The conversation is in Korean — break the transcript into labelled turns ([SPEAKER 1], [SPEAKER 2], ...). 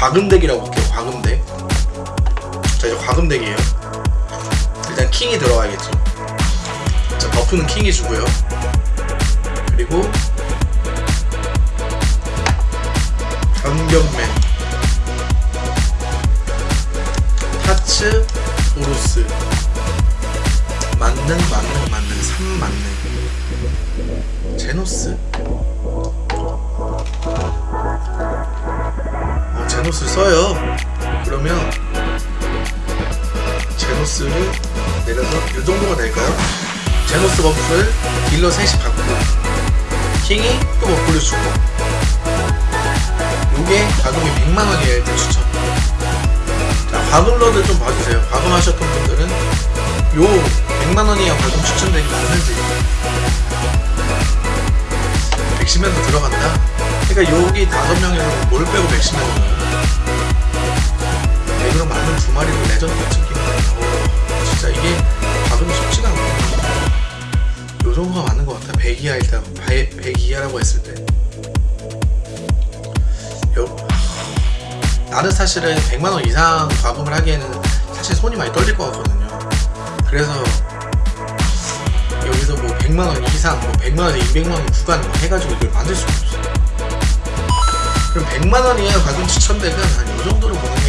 [SPEAKER 1] 과금덱이라고 볼게요 과금덱 자 이제 과금덱이에요. 일단 킹이 들어가야겠죠. 자 버프는 킹이 주고요. 그리고 변경맨. 타츠 오로스. 만능 만능 만능. 3만능. 제노스 제노스 써요. 그러면 제노스를 내려서 이 정도가 될까요? 제노스 버프를 딜러 셋이 받고 킹이 또 버프를 주고 요게 가격이 100만원이에요 일단 추천 자 과금러들 좀 봐주세요. 과금하셨던 분들은 요 100만원이야 과금 추천 덱이 맞는지 백시맨도 들어간다? 그러니까 여기 다섯 명에서 뭘 빼고 백시맨을 넣어요? 백으로 맞는 두 마리로 레전드 찍기 오 진짜 이게 과금이 쉽지가 않구나 요 정도가 맞는 것 같아. 100 이하 일단 100, 이하라고 했을 때. 요, 나는 사실은 100만원 이상 과금을 하기에는 사실 손이 많이 떨릴 것 같거든요. 그래서 100만원 이상 뭐 100만원에서 200만원 구간 뭐 해가지고 이걸 만들 수가 없어 그럼 100만원 이하 과금 추천덱은 한 요 정도로 보는